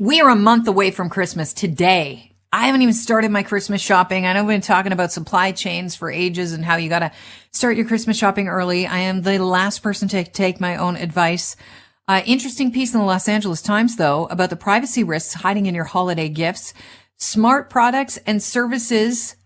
We are a month away from Christmas today. I haven't even started my Christmas shopping. I know we've been talking about supply chains for ages and how you got to start your Christmas shopping early. I am the last person to take my own advice. Uh, interesting piece in the Los Angeles Times, though, about the privacy risks hiding in your holiday gifts. Smart products and services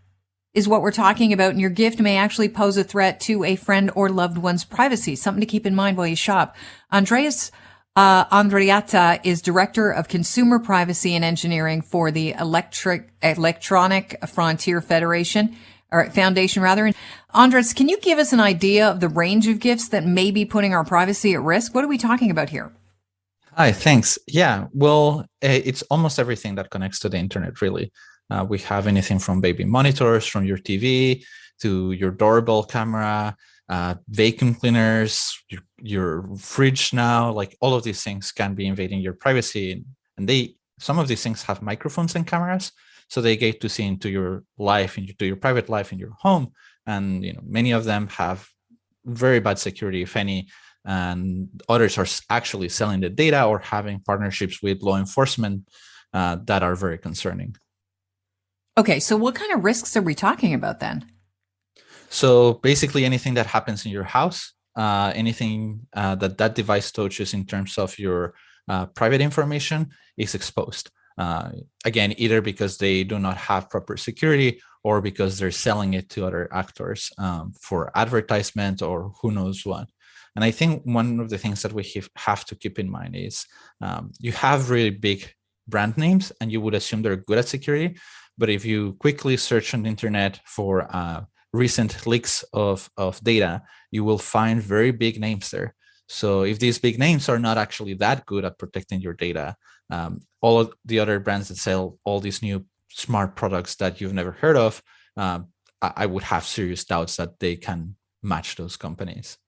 is what we're talking about, and your gift may actually pose a threat to a friend or loved one's privacy. Something to keep in mind while you shop. Andreas uh, Arrieta is Director of Consumer Privacy and Engineering for the Electric Electronic Frontier Federation or Foundation rather. Andres, can you give us an idea of the range of gifts that may be putting our privacy at risk? What are we talking about here? Hi, thanks. Yeah, well, eh, it's almost everything that connects to the internet, really. Uh, we have anything from baby monitors, from your TV to your doorbell camera, uh, vacuum cleaners, your, your fridge now, like all of these things can be invading your privacy. And they, some of these things have microphones and cameras, so they get to see into your life, into your private life in your home. And you know, many of them have very bad security, if any, and others are actually selling the data or having partnerships with law enforcement uh, that are very concerning. Okay, so what kind of risks are we talking about then? So basically anything that happens in your house, uh, anything uh, that that device touches in terms of your uh, private information is exposed. Uh, again, either because they do not have proper security or because they're selling it to other actors um, for advertisement or who knows what. And I think one of the things that we have to keep in mind is um, you have really big brand names and you would assume they're good at security. But if you quickly search on the internet for uh, recent leaks of, of data, you will find very big names there. So if these big names are not actually that good at protecting your data, um, all of the other brands that sell all these new smart products that you've never heard of, um, I, I would have serious doubts that they can match those companies.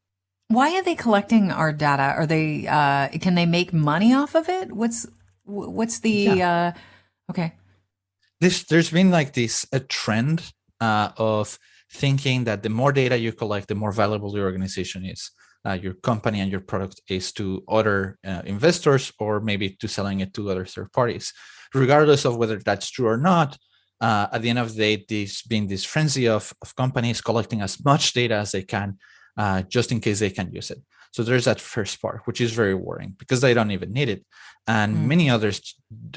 Why are they collecting our data? Are they uh, can they make money off of it? What's what's the yeah. uh, okay? This there's been like this a trend uh, of thinking that the more data you collect, the more valuable your organization is, uh, your company and your product is to other uh, investors or maybe to selling it to other third parties. Regardless of whether that's true or not, uh, at the end of the day, this being this frenzy of, of companies collecting as much data as they can, uh, just in case they can use it. So there's that first part, which is very worrying because they don't even need it. And mm. many others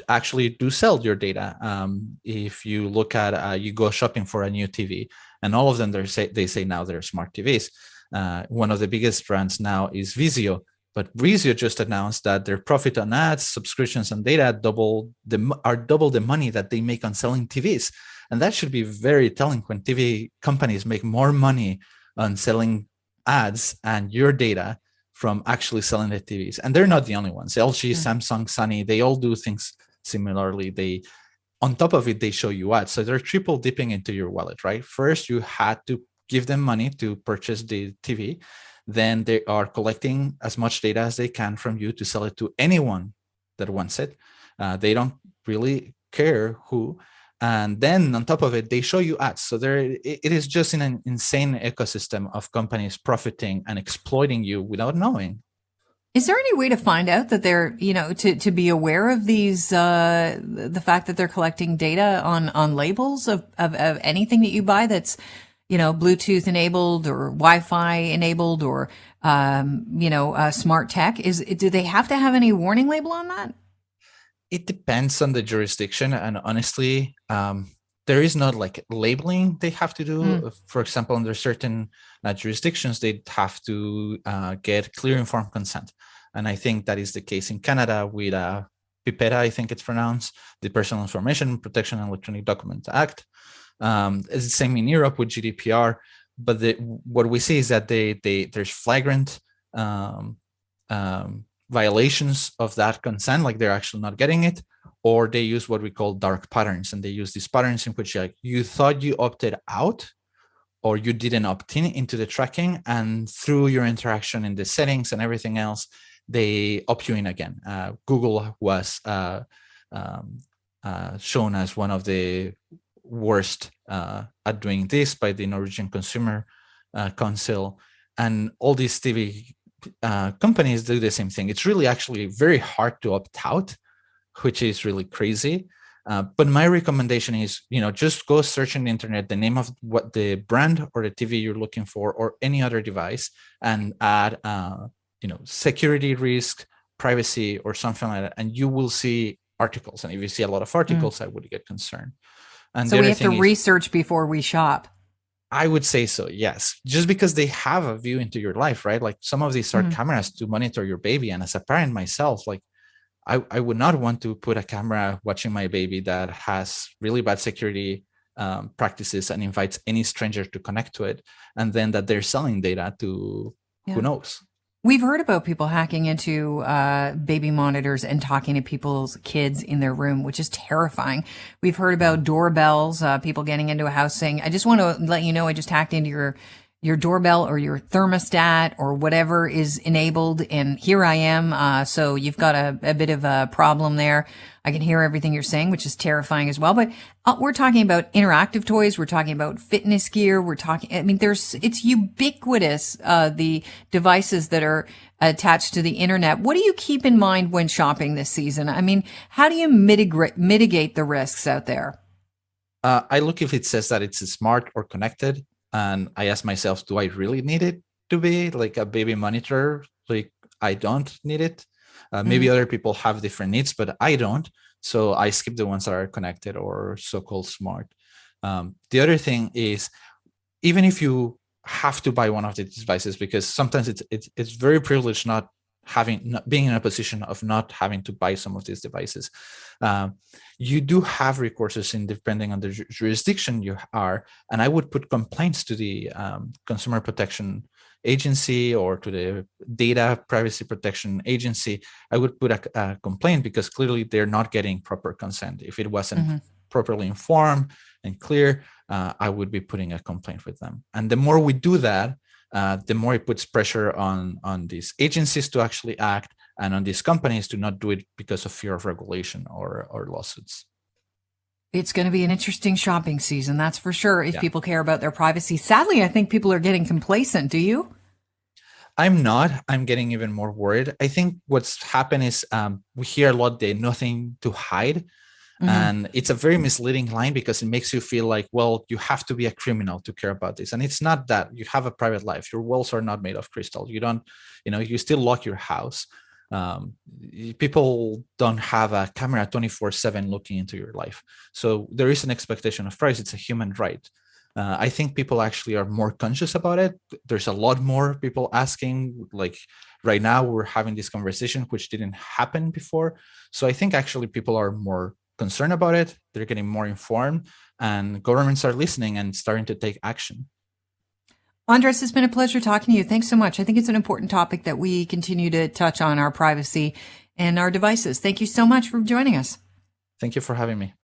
actually do sell your data. Um, if you look at, uh, you go shopping for a new TV, and all of them they say they say now they're smart TVs. Uh, one of the biggest brands now is Vizio, but Vizio just announced that their profit on ads, subscriptions, and data double the are double the money that they make on selling TVs, and that should be very telling when TV companies make more money on selling ads and your data from actually selling the TVs. And they're not the only ones. LG, mm. Samsung, Sony, they all do things similarly. They on top of it, they show you ads. So they're triple dipping into your wallet, right? First, you had to give them money to purchase the TV. Then they are collecting as much data as they can from you to sell it to anyone that wants it. Uh, they don't really care who. And then on top of it, they show you ads. So there, it is just in an insane ecosystem of companies profiting and exploiting you without knowing. Is there any way to find out that they're, you know, to, to be aware of these, uh, the fact that they're collecting data on, on labels of, of, of anything that you buy that's, you know, Bluetooth enabled or Wi-Fi enabled or, um, you know, uh, smart tech? Is, do they have to have any warning label on that? It depends on the jurisdiction. And honestly, um, there is not like labeling they have to do. Mm. For example, under certain uh, jurisdictions, they have to uh, get clear informed consent. And I think that is the case in Canada with uh, PIPEDA, I think it's pronounced, the Personal Information Protection and Electronic Documents Act. Um, it's the same in Europe with GDPR, but the, what we see is that they, they there's flagrant um, um, violations of that consent, like they're actually not getting it, or they use what we call dark patterns and they use these patterns in which like you thought you opted out or you didn't opt in into the tracking and through your interaction in the settings and everything else they opt you in again. Uh, google was uh, um, uh, shown as one of the worst uh, at doing this by the norwegian consumer uh, council and all these tv uh, companies do the same thing it's really actually very hard to opt out which is really crazy. Uh, but my recommendation is, you know, just go search on the internet the name of what the brand or the TV you're looking for, or any other device, and add, uh, you know, security risk, privacy, or something like that, and you will see articles. And if you see a lot of articles, mm. I would get concerned. And so we have to is, research before we shop. I would say so, yes. Just because they have a view into your life, right? Like some of these are mm. cameras to monitor your baby. And as a parent myself, like I, I would not want to put a camera watching my baby that has really bad security um, practices and invites any stranger to connect to it. And then that they're selling data to yeah. who knows. We've heard about people hacking into uh, baby monitors and talking to people's kids in their room, which is terrifying. We've heard about doorbells, uh, people getting into a house saying, I just want to let you know I just hacked into your your doorbell or your thermostat or whatever is enabled. And here I am. Uh, so you've got a, a, bit of a problem there. I can hear everything you're saying, which is terrifying as well. But uh, we're talking about interactive toys. We're talking about fitness gear. We're talking, I mean, there's, it's ubiquitous, uh, the devices that are attached to the internet. What do you keep in mind when shopping this season? I mean, how do you mitigate, mitigate the risks out there? Uh, I look if it says that it's smart or connected and I ask myself, do I really need it to be like a baby monitor? Like I don't need it. Uh, maybe mm -hmm. other people have different needs, but I don't. So I skip the ones that are connected or so-called smart. Um, the other thing is, even if you have to buy one of these devices, because sometimes it's it's, it's very privileged not having being in a position of not having to buy some of these devices. Um, you do have recourses in depending on the jurisdiction you are and i would put complaints to the um, consumer protection agency or to the data privacy protection agency. I would put a, a complaint because clearly they're not getting proper consent. If it wasn't mm -hmm. properly informed and clear uh, i would be putting a complaint with them. And the more we do that uh, the more it puts pressure on, on these agencies to actually act and on these companies to not do it because of fear of regulation or, or lawsuits. It's going to be an interesting shopping season, that's for sure, if yeah. people care about their privacy. Sadly, I think people are getting complacent. Do you? I'm not. I'm getting even more worried. I think what's happened is um, we hear a lot the nothing to hide. Mm -hmm. And it's a very misleading line because it makes you feel like, well, you have to be a criminal to care about this. And it's not that you have a private life. Your walls are not made of crystal. You don't, you know, you still lock your house. Um, people don't have a camera 24 seven looking into your life. So there is an expectation of privacy. It's a human right. Uh, I think people actually are more conscious about it. There's a lot more people asking, like right now we're having this conversation, which didn't happen before. So I think actually people are more concerned about it, they're getting more informed, and governments are listening and starting to take action. Andres, it's been a pleasure talking to you. Thanks so much. I think it's an important topic that we continue to touch on our privacy and our devices. Thank you so much for joining us. Thank you for having me.